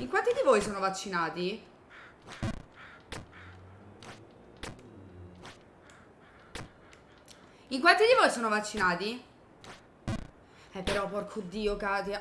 In quanti di voi sono vaccinati? In quanti di voi sono vaccinati? Eh però porco dio Katia